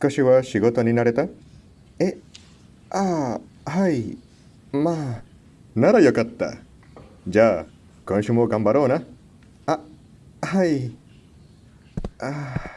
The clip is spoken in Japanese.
少しは仕事になれた？え、ああ、はい。まあ。ならよかった。じゃあ、今週も頑張ろうな。あ、はい。ああ。